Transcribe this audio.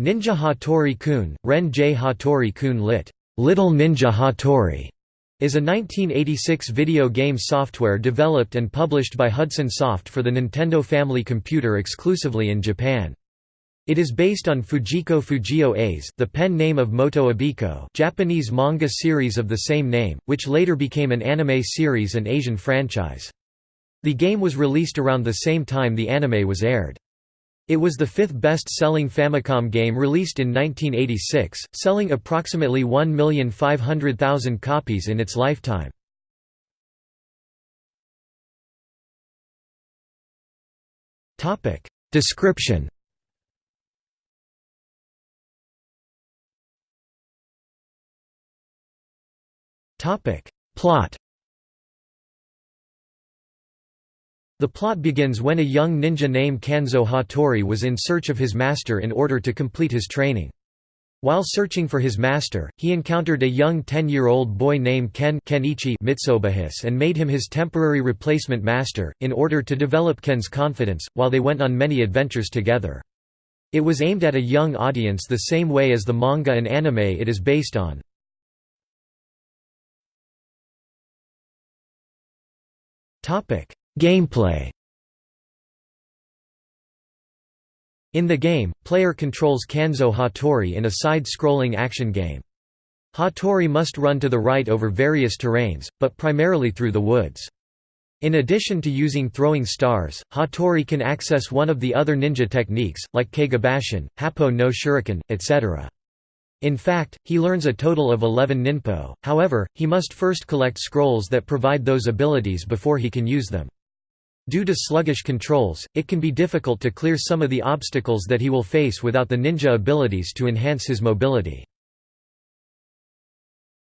Ninja Hattori Kun, Ren J Hattori Kun lit. Little Ninja Hattori, is a 1986 video game software developed and published by Hudson Soft for the Nintendo Family Computer exclusively in Japan. It is based on Fujiko Fujio A's the pen name of Motoo Abiko Japanese manga series of the same name, which later became an anime series and Asian franchise. The game was released around the same time the anime was aired. It was the fifth best-selling Famicom game released in 1986, selling approximately 1,500,000 copies in its lifetime. Description. Plot The plot begins when a young ninja named Kanzo Hattori was in search of his master in order to complete his training. While searching for his master, he encountered a young 10-year-old boy named Ken Kenichi Mitsobahis and made him his temporary replacement master, in order to develop Ken's confidence, while they went on many adventures together. It was aimed at a young audience the same way as the manga and anime it is based on. Gameplay In the game, player controls Kanzo Hattori in a side-scrolling action game. Hattori must run to the right over various terrains, but primarily through the woods. In addition to using throwing stars, Hattori can access one of the other ninja techniques, like Kagebunshin, Happo no Shuriken, etc. In fact, he learns a total of 11 ninpo, however, he must first collect scrolls that provide those abilities before he can use them. Due to sluggish controls, it can be difficult to clear some of the obstacles that he will face without the ninja abilities to enhance his mobility.